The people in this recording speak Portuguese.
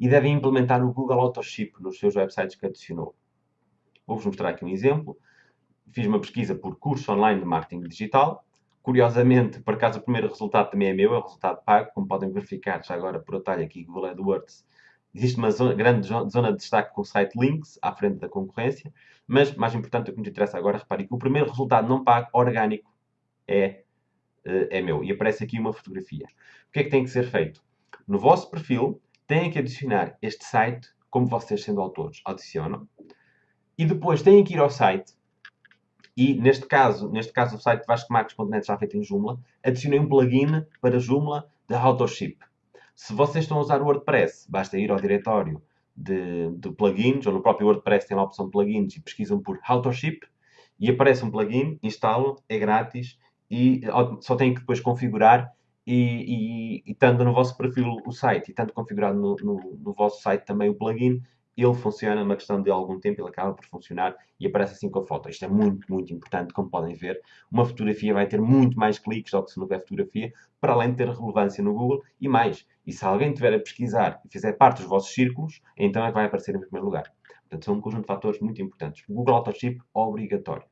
e devem implementar o Google Autoship nos seus websites que adicionou. Vou-vos mostrar aqui um exemplo. Fiz uma pesquisa por curso online de marketing digital. Curiosamente, por acaso, o primeiro resultado também é meu, é o resultado pago. Como podem verificar, já agora por atalho aqui, Google AdWords, existe uma zona, grande zona de destaque com o site Links, à frente da concorrência. Mas, mais importante, o que nos interessa agora, reparem que o primeiro resultado não pago, orgânico, é, eh, é meu. E aparece aqui uma fotografia. O que é que tem que ser feito? No vosso perfil, têm que adicionar este site, como vocês sendo autores adicionam, e depois têm que ir ao site, e neste caso, neste caso o site vascomarcos.net já feito em Joomla, adicionei um plugin para Joomla de Autoship. Se vocês estão a usar o WordPress, basta ir ao diretório de, de plugins, ou no próprio WordPress tem a opção plugins e pesquisam por Autoship, e aparece um plugin, instalam, é grátis, e só têm que depois configurar e, e, e no vosso perfil o site e estando configurado no, no, no, vosso site também o plugin, ele funciona uma questão de algum tempo, ele acaba por funcionar e aparece assim com a foto. Isto é muito, muito importante, como podem ver. Uma fotografia vai ter muito mais cliques do que se não tiver fotografia, para além de ter relevância no Google e mais. E se alguém tiver a pesquisar e fizer parte dos vossos círculos, então é que vai aparecer em primeiro lugar. Portanto, são um conjunto de fatores muito importantes. O Google Autoship, obrigatório.